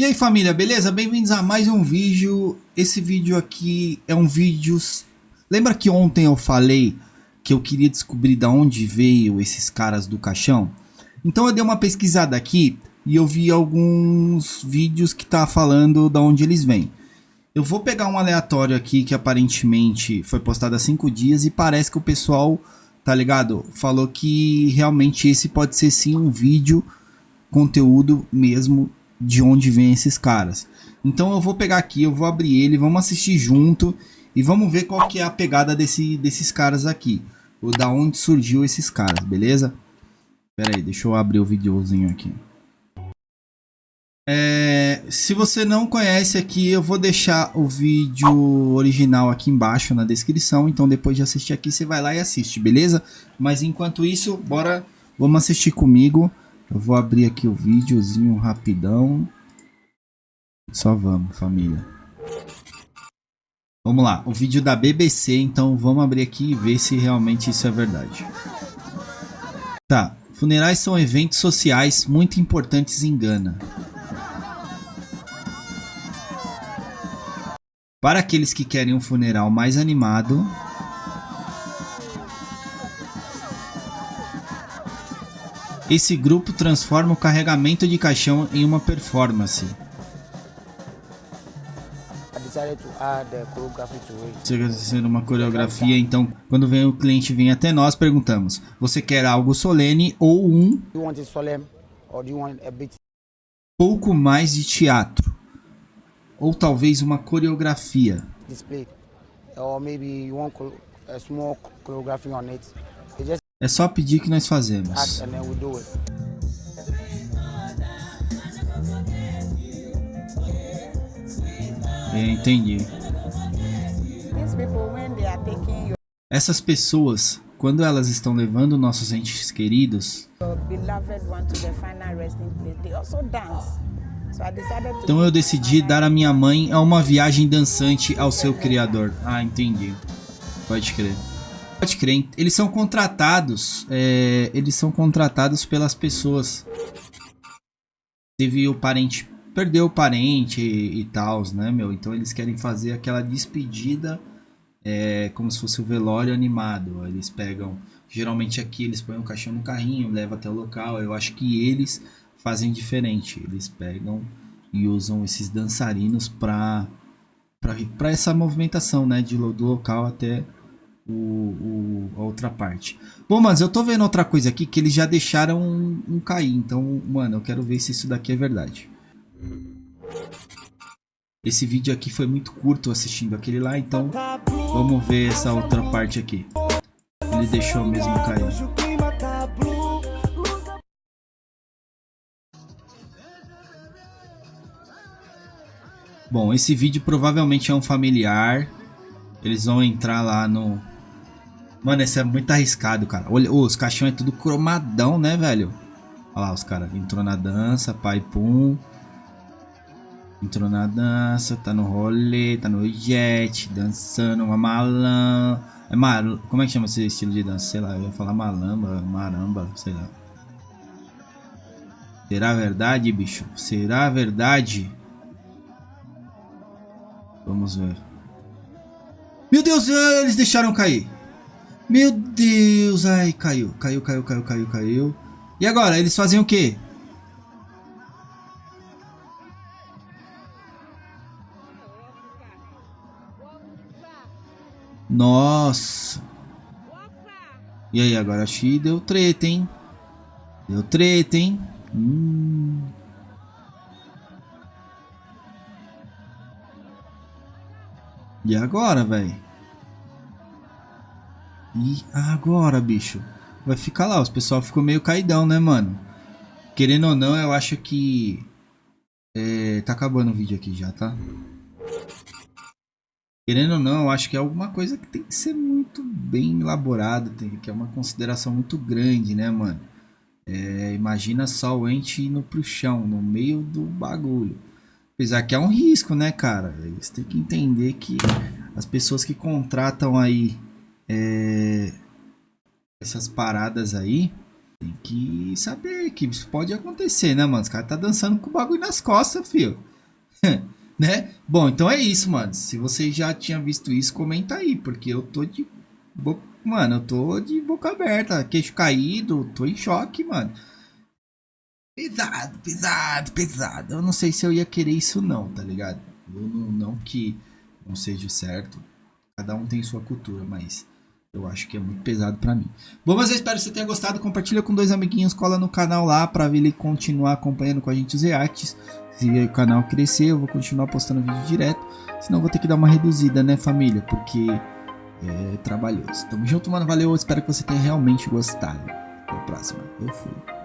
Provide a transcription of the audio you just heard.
E aí família, beleza? Bem-vindos a mais um vídeo. Esse vídeo aqui é um vídeo... Lembra que ontem eu falei que eu queria descobrir de onde veio esses caras do caixão? Então eu dei uma pesquisada aqui e eu vi alguns vídeos que tá falando de onde eles vêm. Eu vou pegar um aleatório aqui que aparentemente foi postado há 5 dias e parece que o pessoal, tá ligado? Falou que realmente esse pode ser sim um vídeo, conteúdo mesmo de onde vem esses caras. Então eu vou pegar aqui, eu vou abrir ele, vamos assistir junto e vamos ver qual que é a pegada desse, desses caras aqui. Ou da onde surgiu esses caras, beleza? Pera aí, deixa eu abrir o videozinho aqui. É, se você não conhece aqui, eu vou deixar o vídeo original aqui embaixo na descrição. Então depois de assistir aqui, você vai lá e assiste, beleza? Mas enquanto isso, bora, vamos assistir comigo. Eu vou abrir aqui o videozinho rapidão. Só vamos, família. Vamos lá, o vídeo da BBC, então vamos abrir aqui e ver se realmente isso é verdade. Tá, funerais são eventos sociais muito importantes em Gana. Para aqueles que querem um funeral mais animado, Esse grupo transforma o carregamento de caixão em uma performance. Chega sendo uma coreografia, então quando vem o cliente vem até nós, perguntamos: você quer algo solene ou um pouco mais de teatro? Ou talvez uma coreografia? Or maybe you want a small choreography on it. É só pedir que nós fazemos. É, entendi. Essas pessoas, quando elas estão levando nossos entes queridos, então eu decidi dar a minha mãe a uma viagem dançante ao seu criador. Ah, entendi. Pode crer. Pode crer, eles são contratados, é, eles são contratados pelas pessoas. Teve o parente, perdeu o parente e, e tal, né, meu? Então eles querem fazer aquela despedida é, como se fosse o velório animado. Eles pegam, geralmente aqui eles põem o caixão no carrinho, levam até o local. Eu acho que eles fazem diferente. Eles pegam e usam esses dançarinos para para essa movimentação, né, de, do local até o, o, a outra parte. Bom, mas eu tô vendo outra coisa aqui que eles já deixaram um, um cair. Então, mano, eu quero ver se isso daqui é verdade. Esse vídeo aqui foi muito curto assistindo aquele lá, então vamos ver essa outra parte aqui. Ele deixou mesmo cair. Bom, esse vídeo provavelmente é um familiar. Eles vão entrar lá no, Mano, esse é muito arriscado, cara. Olha, os caixões é tudo cromadão, né, velho? Olha lá os caras. Entrou na dança, pai pum. Entrou na dança, tá no rolê, tá no jet, dançando uma malã. É mar... Como é que chama esse estilo de dança? Sei lá, eu ia falar malamba, maramba, sei lá. Será verdade, bicho? Será verdade? Vamos ver. Meu Deus, eles deixaram cair. Meu Deus, ai, caiu, caiu, caiu, caiu, caiu, caiu. E agora, eles fazem o quê? Nossa. E aí, agora acho que deu treta, hein? Deu treta, hein? Hum. E agora, velho? E agora, bicho? Vai ficar lá, os pessoal ficou meio caidão, né, mano? Querendo ou não, eu acho que... É, tá acabando o vídeo aqui já, tá? Querendo ou não, eu acho que é alguma coisa que tem que ser muito bem elaborada, que é uma consideração muito grande, né, mano? É, imagina só o ente indo pro chão, no meio do bagulho. Apesar que é um risco, né, cara? Você tem que entender que as pessoas que contratam aí é, essas paradas aí, tem que saber que isso pode acontecer, né, mano? Os caras tá dançando com o bagulho nas costas, filho. né? Bom, então é isso, mano. Se você já tinha visto isso, comenta aí, porque eu tô de. Mano, eu tô de boca aberta, queixo caído, tô em choque, mano. Pesado, pesado, pesado. Eu não sei se eu ia querer isso, não, tá ligado? Eu não, não que não seja certo. Cada um tem sua cultura, mas eu acho que é muito pesado para mim. Bom, mas eu espero que você tenha gostado. Compartilha com dois amiguinhos, cola no canal lá para ele continuar acompanhando com a gente os reacts. Se o canal crescer, eu vou continuar postando vídeo direto. Senão vou ter que dar uma reduzida, né, família? Porque é trabalhoso. Tamo junto, mano. Valeu. Espero que você tenha realmente gostado. Até a próxima. Eu fui.